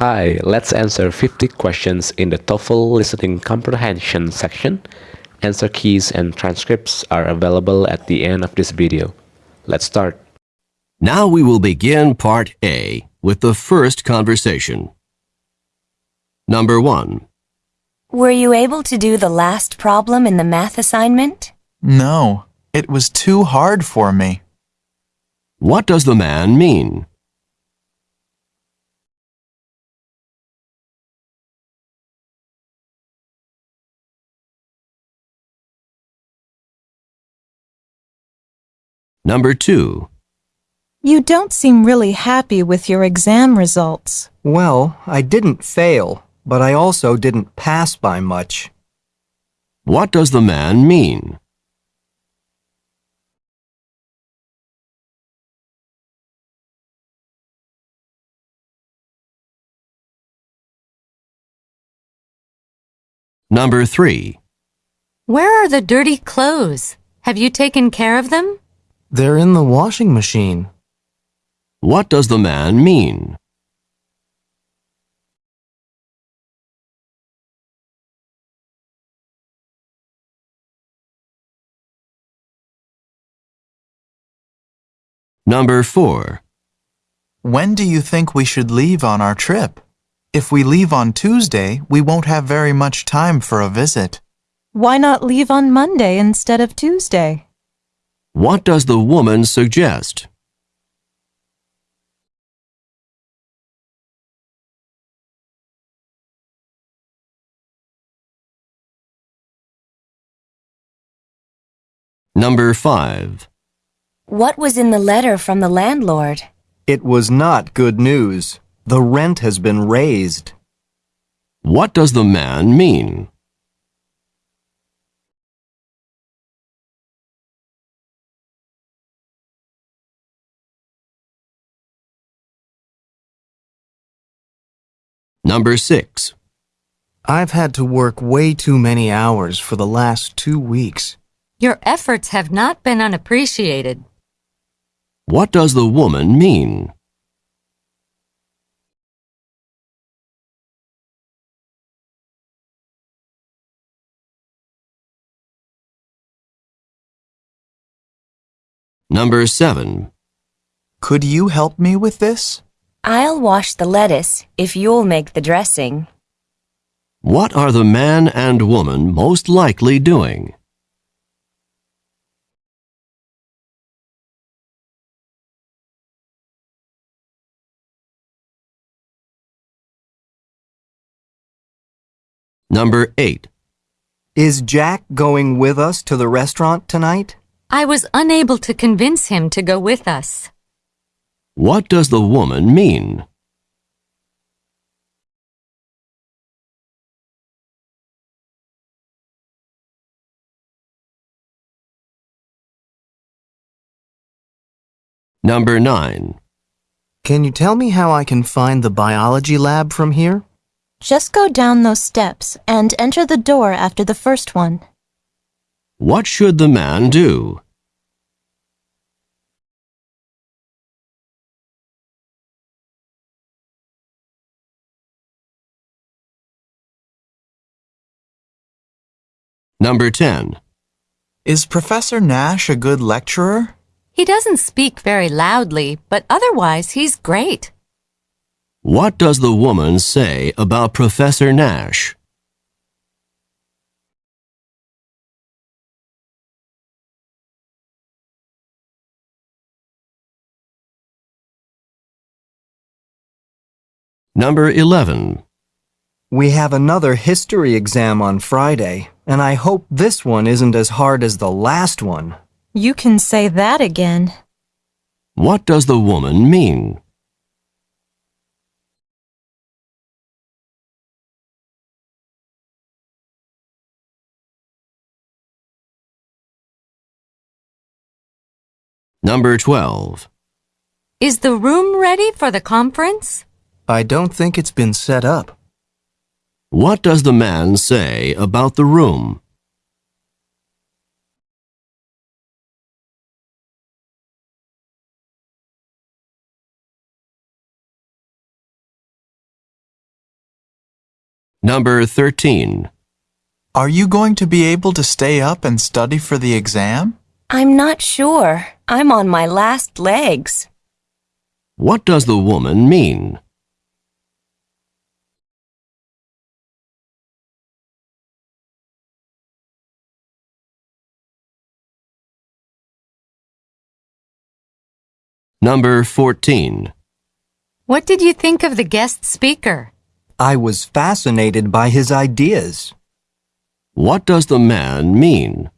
Hi, let's answer 50 questions in the TOEFL listening comprehension section. Answer keys and transcripts are available at the end of this video. Let's start. Now we will begin part A with the first conversation. Number 1. Were you able to do the last problem in the math assignment? No, it was too hard for me. What does the man mean? Number 2. You don't seem really happy with your exam results. Well, I didn't fail, but I also didn't pass by much. What does the man mean? Number 3. Where are the dirty clothes? Have you taken care of them? They're in the washing machine. What does the man mean? Number 4. When do you think we should leave on our trip? If we leave on Tuesday, we won't have very much time for a visit. Why not leave on Monday instead of Tuesday? What does the woman suggest? Number 5. What was in the letter from the landlord? It was not good news. The rent has been raised. What does the man mean? Number 6. I've had to work way too many hours for the last two weeks. Your efforts have not been unappreciated. What does the woman mean? Number 7. Could you help me with this? I'll wash the lettuce if you'll make the dressing. What are the man and woman most likely doing? Number 8. Is Jack going with us to the restaurant tonight? I was unable to convince him to go with us. What does the woman mean? Number 9. Can you tell me how I can find the biology lab from here? Just go down those steps and enter the door after the first one. What should the man do? Number 10. Is Professor Nash a good lecturer? He doesn't speak very loudly, but otherwise he's great. What does the woman say about Professor Nash? Number 11. We have another history exam on Friday, and I hope this one isn't as hard as the last one. You can say that again. What does the woman mean? Number 12. Is the room ready for the conference? I don't think it's been set up. What does the man say about the room? Number 13. Are you going to be able to stay up and study for the exam? I'm not sure. I'm on my last legs. What does the woman mean? Number 14. What did you think of the guest speaker? I was fascinated by his ideas. What does the man mean?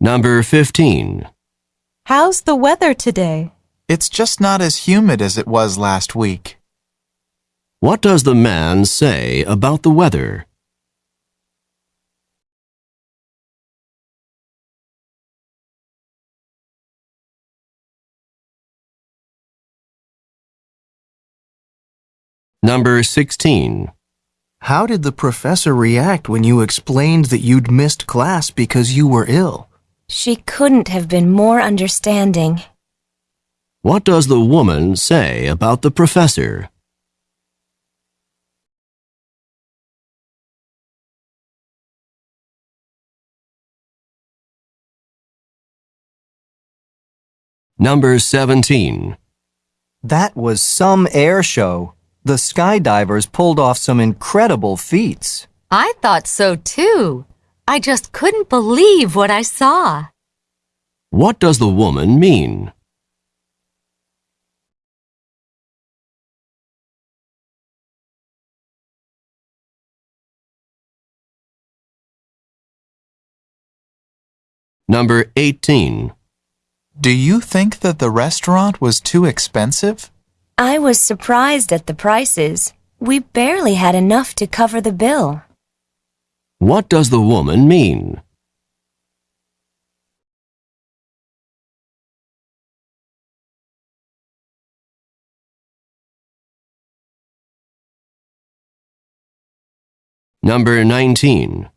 Number 15. How's the weather today? It's just not as humid as it was last week. What does the man say about the weather? Number 16. How did the professor react when you explained that you'd missed class because you were ill? She couldn't have been more understanding. What does the woman say about the professor? Number 17. That was some air show. The skydivers pulled off some incredible feats. I thought so too. I just couldn't believe what I saw. What does the woman mean? Number 18. Do you think that the restaurant was too expensive? I was surprised at the prices. We barely had enough to cover the bill. What does the woman mean? Number 19.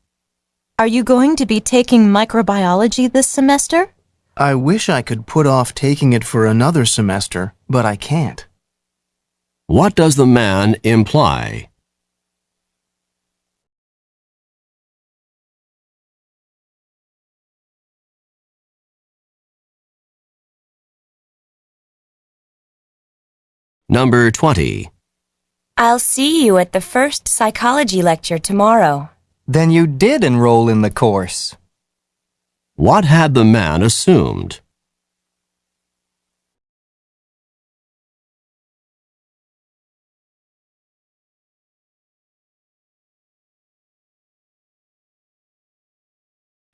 Are you going to be taking microbiology this semester? I wish I could put off taking it for another semester, but I can't. What does the man imply? Number 20. I'll see you at the first psychology lecture tomorrow. Then you did enroll in the course. What had the man assumed?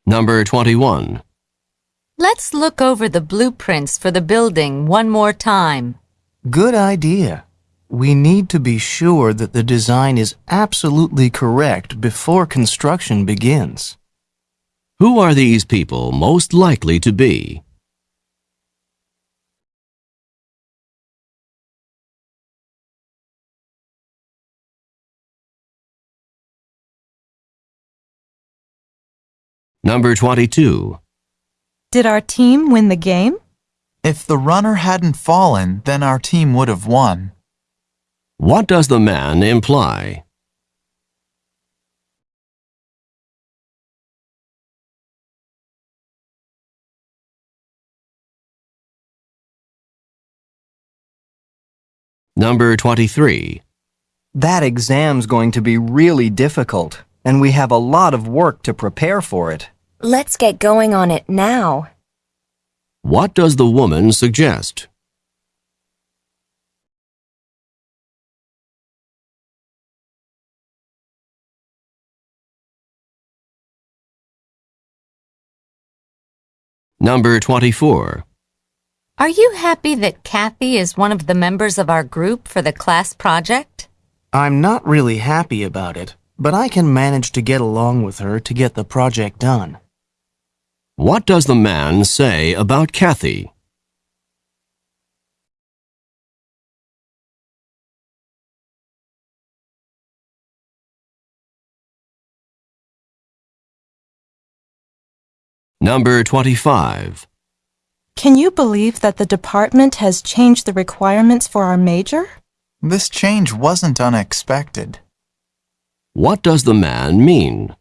Number 21. Let's look over the blueprints for the building one more time. Good idea. We need to be sure that the design is absolutely correct before construction begins. Who are these people most likely to be? Number 22. Did our team win the game? If the runner hadn't fallen, then our team would have won. What does the man imply? Number 23. That exam's going to be really difficult, and we have a lot of work to prepare for it. Let's get going on it now. What does the woman suggest? Number 24. Are you happy that Kathy is one of the members of our group for the class project? I'm not really happy about it, but I can manage to get along with her to get the project done. What does the man say about Kathy? Number 25. Can you believe that the department has changed the requirements for our major? This change wasn't unexpected. What does the man mean?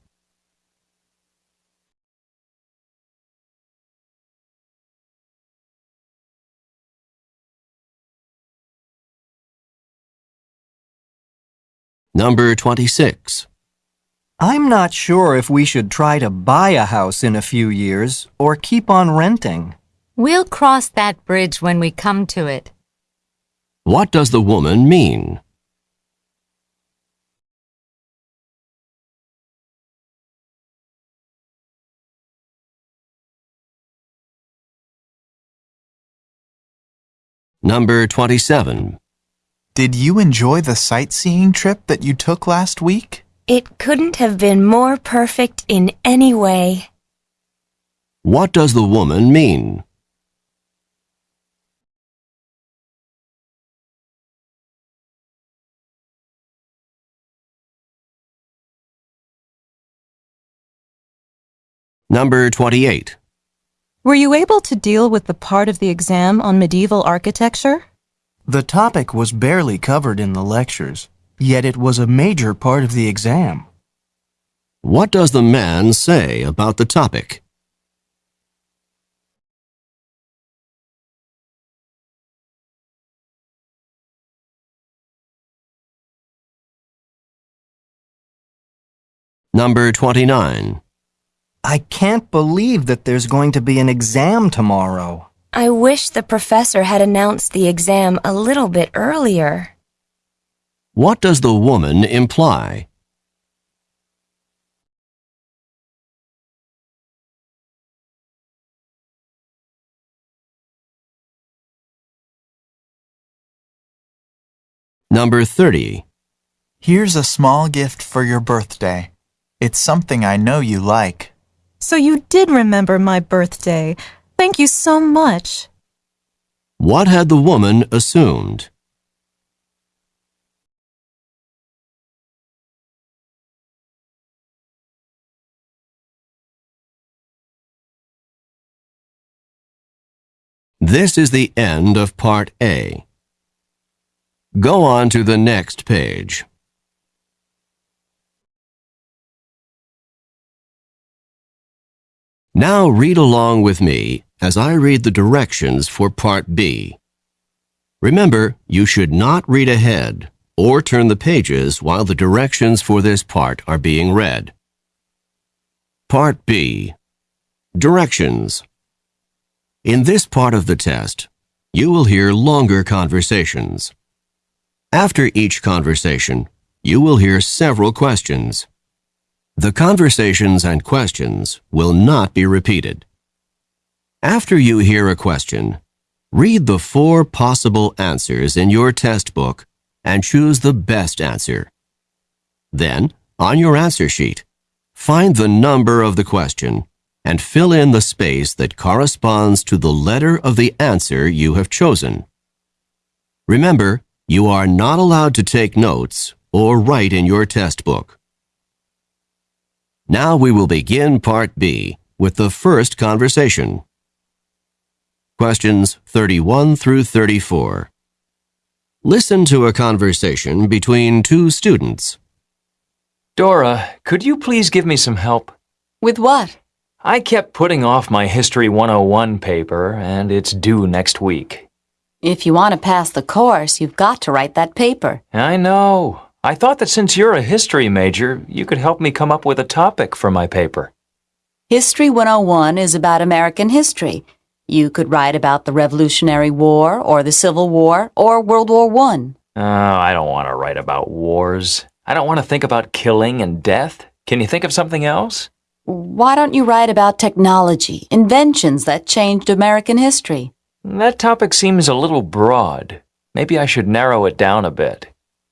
Number 26. I'm not sure if we should try to buy a house in a few years or keep on renting. We'll cross that bridge when we come to it. What does the woman mean? Number 27. Did you enjoy the sightseeing trip that you took last week? It couldn't have been more perfect in any way. What does the woman mean? Number 28. Were you able to deal with the part of the exam on medieval architecture? The topic was barely covered in the lectures, yet it was a major part of the exam. What does the man say about the topic? Number 29. I can't believe that there's going to be an exam tomorrow. I wish the professor had announced the exam a little bit earlier. What does the woman imply? Number 30. Here's a small gift for your birthday. It's something I know you like. So you did remember my birthday. Thank you so much. What had the woman assumed? This is the end of Part A. Go on to the next page. Now read along with me as I read the directions for Part B. Remember, you should not read ahead or turn the pages while the directions for this part are being read. Part B. Directions. In this part of the test, you will hear longer conversations. After each conversation, you will hear several questions. The conversations and questions will not be repeated. After you hear a question, read the four possible answers in your test book and choose the best answer. Then, on your answer sheet, find the number of the question and fill in the space that corresponds to the letter of the answer you have chosen. Remember, you are not allowed to take notes or write in your test book. Now we will begin Part B with the first conversation. Questions 31 through 34. Listen to a conversation between two students. Dora, could you please give me some help? With what? I kept putting off my History 101 paper, and it's due next week. If you want to pass the course, you've got to write that paper. I know. I thought that since you're a history major, you could help me come up with a topic for my paper. History 101 is about American history. You could write about the Revolutionary War, or the Civil War, or World War I. Oh, I don't want to write about wars. I don't want to think about killing and death. Can you think of something else? Why don't you write about technology, inventions that changed American history? That topic seems a little broad. Maybe I should narrow it down a bit.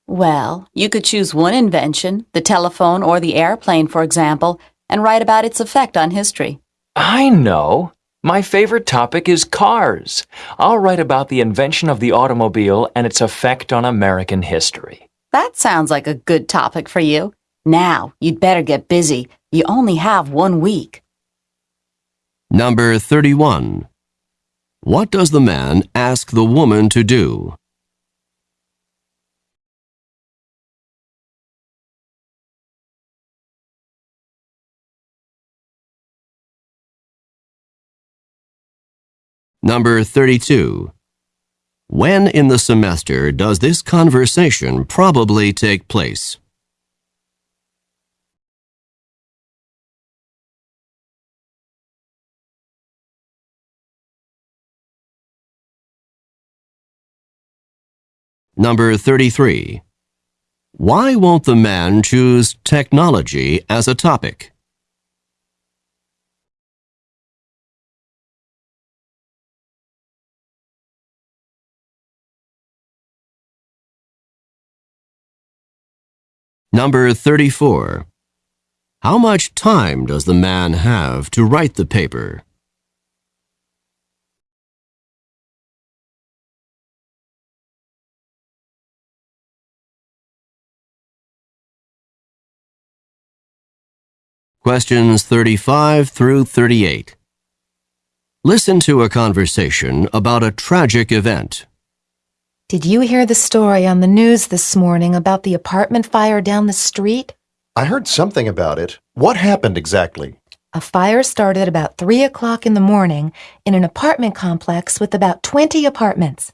Well, you could choose one invention, the telephone or the airplane, for example, and write about its effect on history. I know. My favorite topic is cars. I'll write about the invention of the automobile and its effect on American history. That sounds like a good topic for you. Now, you'd better get busy. You only have one week. Number 31. What does the man ask the woman to do? Number 32. When in the semester does this conversation probably take place? Number 33. Why won't the man choose technology as a topic? Number 34. How much time does the man have to write the paper? Questions 35 through 38. Listen to a conversation about a tragic event. Did you hear the story on the news this morning about the apartment fire down the street? I heard something about it. What happened exactly? A fire started about 3 o'clock in the morning in an apartment complex with about 20 apartments.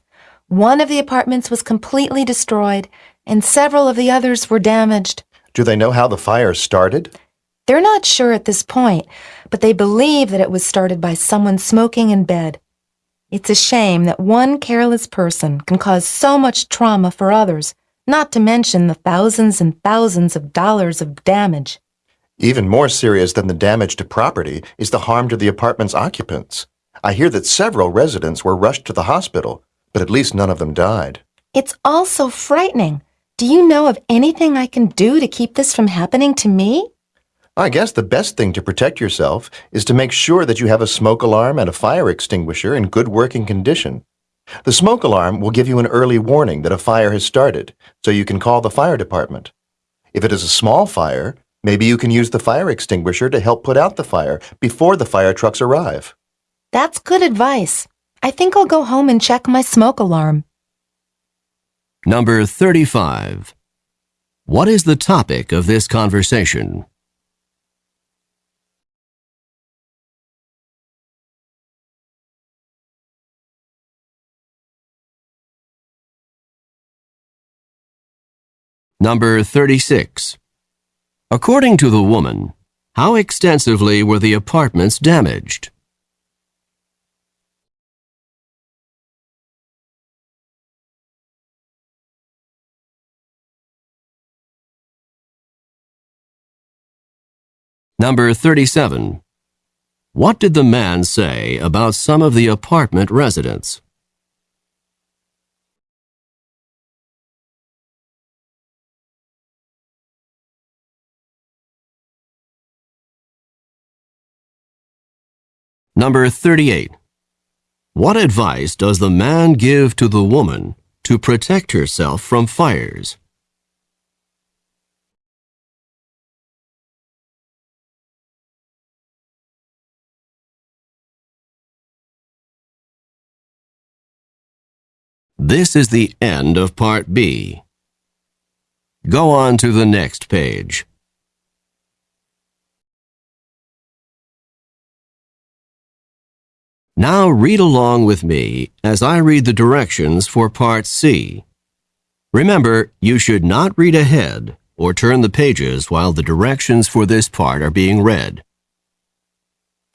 One of the apartments was completely destroyed, and several of the others were damaged. Do they know how the fire started? They're not sure at this point, but they believe that it was started by someone smoking in bed. It's a shame that one careless person can cause so much trauma for others, not to mention the thousands and thousands of dollars of damage. Even more serious than the damage to property is the harm to the apartment's occupants. I hear that several residents were rushed to the hospital, but at least none of them died. It's all so frightening. Do you know of anything I can do to keep this from happening to me? I guess the best thing to protect yourself is to make sure that you have a smoke alarm and a fire extinguisher in good working condition. The smoke alarm will give you an early warning that a fire has started, so you can call the fire department. If it is a small fire, maybe you can use the fire extinguisher to help put out the fire before the fire trucks arrive. That's good advice. I think I'll go home and check my smoke alarm. Number 35. What is the topic of this conversation? Number 36. According to the woman, how extensively were the apartments damaged? Number 37. What did the man say about some of the apartment residents? Number 38. What advice does the man give to the woman to protect herself from fires? This is the end of Part B. Go on to the next page. Now read along with me as I read the directions for Part C. Remember, you should not read ahead or turn the pages while the directions for this part are being read.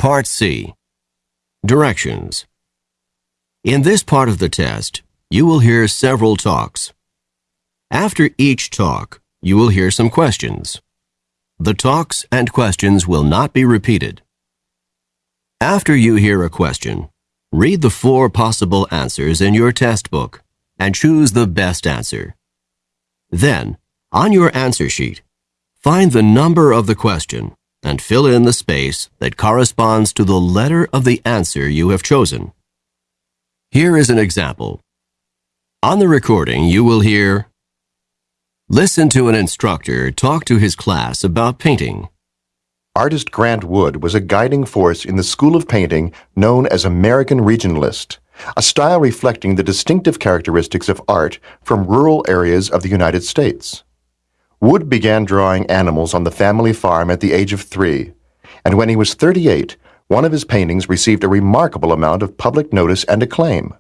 Part C. Directions. In this part of the test, you will hear several talks. After each talk, you will hear some questions. The talks and questions will not be repeated. After you hear a question, read the four possible answers in your test book and choose the best answer. Then, on your answer sheet, find the number of the question and fill in the space that corresponds to the letter of the answer you have chosen. Here is an example. On the recording, you will hear Listen to an instructor talk to his class about painting. Artist Grant Wood was a guiding force in the school of painting known as American Regionalist, a style reflecting the distinctive characteristics of art from rural areas of the United States. Wood began drawing animals on the family farm at the age of three, and when he was 38, one of his paintings received a remarkable amount of public notice and acclaim.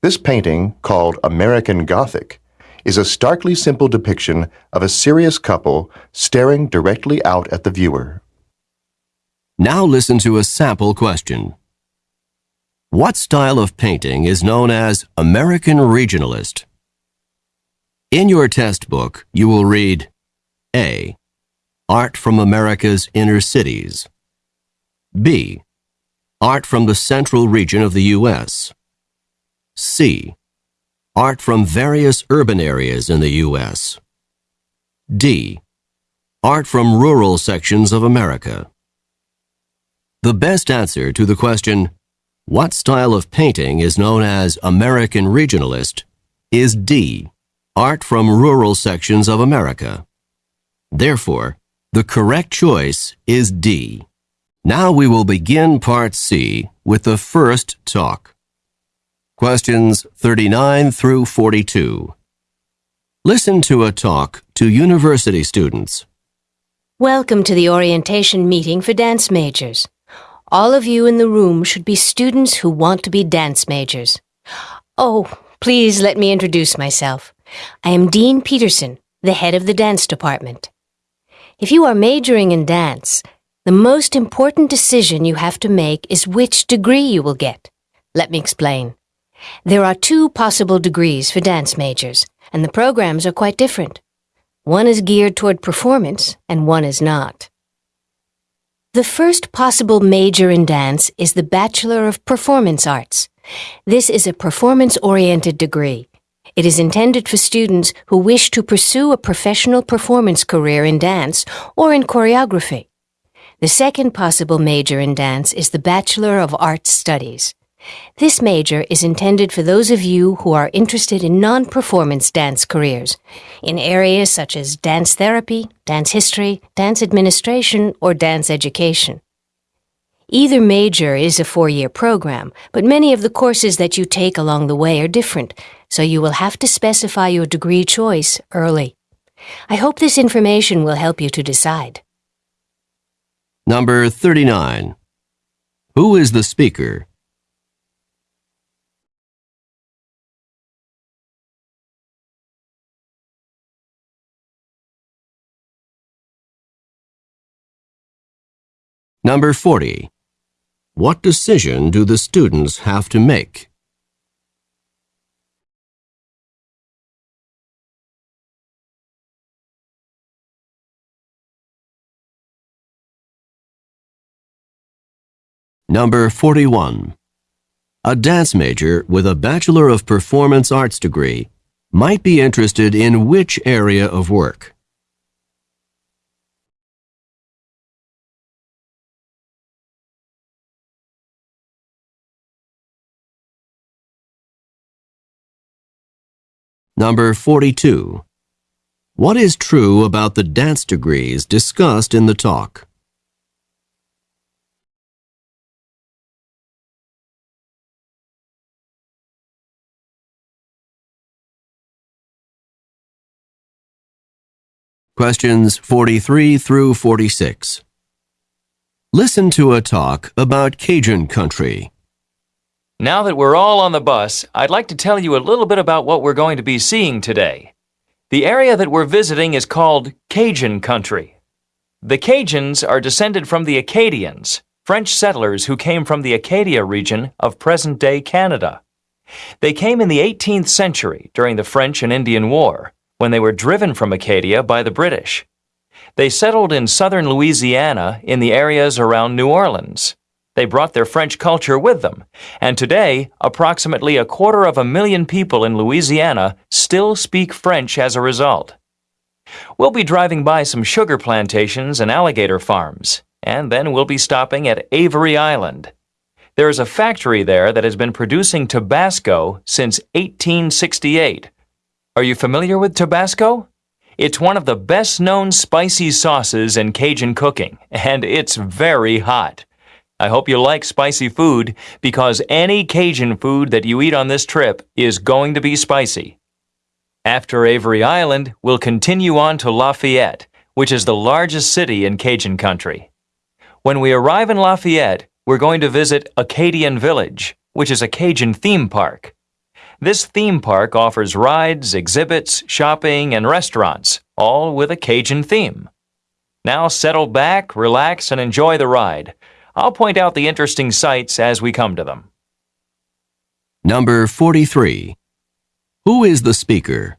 This painting, called American Gothic, is a starkly simple depiction of a serious couple staring directly out at the viewer. Now listen to a sample question. What style of painting is known as American Regionalist? In your test book, you will read A. Art from America's Inner Cities. B. Art from the Central Region of the U.S. C. Art from various urban areas in the U.S. D. Art from rural sections of America. The best answer to the question, what style of painting is known as American Regionalist, is D. Art from rural sections of America. Therefore, the correct choice is D. Now we will begin Part C with the first talk. Questions 39 through 42. Listen to a talk to university students. Welcome to the orientation meeting for dance majors. All of you in the room should be students who want to be dance majors. Oh, please let me introduce myself. I am Dean Peterson, the head of the dance department. If you are majoring in dance, the most important decision you have to make is which degree you will get. Let me explain. There are two possible degrees for dance majors, and the programs are quite different. One is geared toward performance, and one is not. The first possible major in dance is the Bachelor of Performance Arts. This is a performance-oriented degree. It is intended for students who wish to pursue a professional performance career in dance or in choreography. The second possible major in dance is the Bachelor of Arts Studies. This major is intended for those of you who are interested in non-performance dance careers, in areas such as dance therapy, dance history, dance administration, or dance education. Either major is a four-year program, but many of the courses that you take along the way are different, so you will have to specify your degree choice early. I hope this information will help you to decide. Number 39. Who is the speaker? Number 40. What decision do the students have to make? Number 41. A dance major with a Bachelor of Performance Arts degree might be interested in which area of work? Number 42. What is true about the dance degrees discussed in the talk? Questions 43 through 46. Listen to a talk about Cajun country. Now that we're all on the bus, I'd like to tell you a little bit about what we're going to be seeing today. The area that we're visiting is called Cajun Country. The Cajuns are descended from the Acadians, French settlers who came from the Acadia region of present-day Canada. They came in the 18th century during the French and Indian War, when they were driven from Acadia by the British. They settled in southern Louisiana in the areas around New Orleans. They brought their French culture with them, and today, approximately a quarter of a million people in Louisiana still speak French as a result. We'll be driving by some sugar plantations and alligator farms, and then we'll be stopping at Avery Island. There is a factory there that has been producing Tabasco since 1868. Are you familiar with Tabasco? It's one of the best known spicy sauces in Cajun cooking, and it's very hot. I hope you like spicy food because any Cajun food that you eat on this trip is going to be spicy. After Avery Island, we'll continue on to Lafayette, which is the largest city in Cajun country. When we arrive in Lafayette, we're going to visit Acadian Village, which is a Cajun theme park. This theme park offers rides, exhibits, shopping, and restaurants, all with a Cajun theme. Now settle back, relax, and enjoy the ride. I'll point out the interesting sights as we come to them. Number 43. Who is the speaker?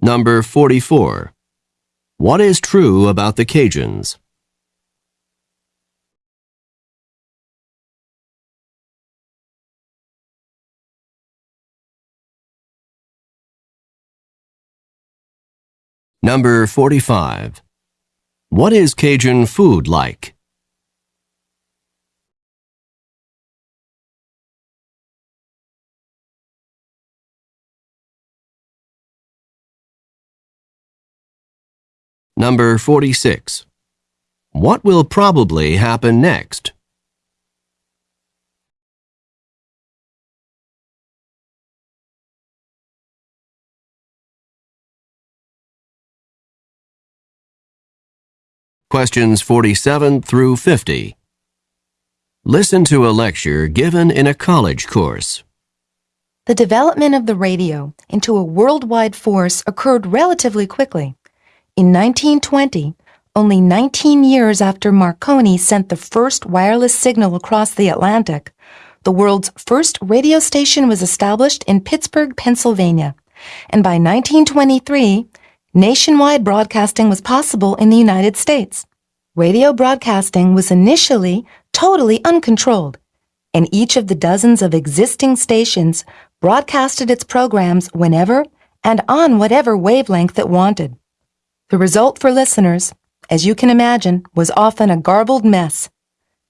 Number 44. What is true about the Cajuns? Number 45. What is Cajun food like? Number 46. What will probably happen next? Questions 47 through 50. Listen to a lecture given in a college course. The development of the radio into a worldwide force occurred relatively quickly. In 1920, only 19 years after Marconi sent the first wireless signal across the Atlantic, the world's first radio station was established in Pittsburgh, Pennsylvania. And by 1923, nationwide broadcasting was possible in the United States. Radio broadcasting was initially totally uncontrolled, and each of the dozens of existing stations broadcasted its programs whenever and on whatever wavelength it wanted. The result for listeners, as you can imagine, was often a garbled mess.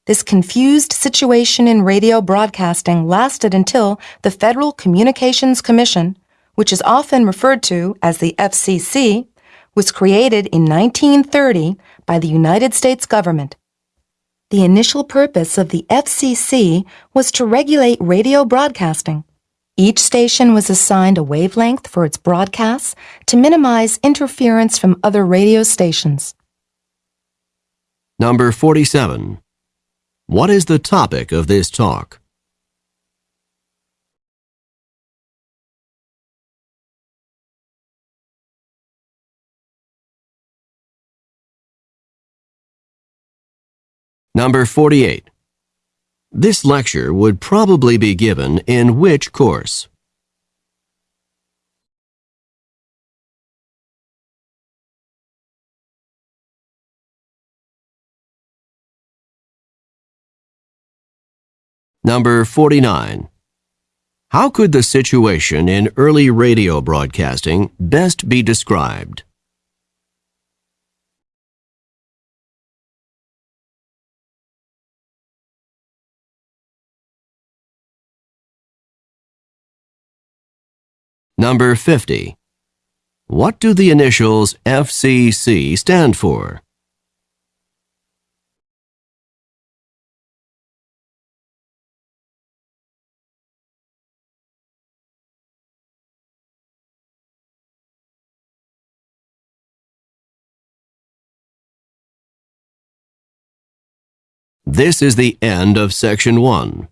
This confused situation in radio broadcasting lasted until the Federal Communications Commission, which is often referred to as the FCC, was created in 1930 by the United States government. The initial purpose of the FCC was to regulate radio broadcasting. Each station was assigned a wavelength for its broadcasts to minimize interference from other radio stations. Number 47. What is the topic of this talk? Number 48. This lecture would probably be given in which course? Number 49. How could the situation in early radio broadcasting best be described? Number 50. What do the initials FCC stand for? This is the end of section 1.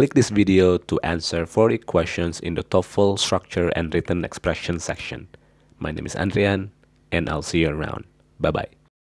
Click this video to answer 40 questions in the TOEFL structure and written expression section. My name is Andrian, and I'll see you around. Bye bye.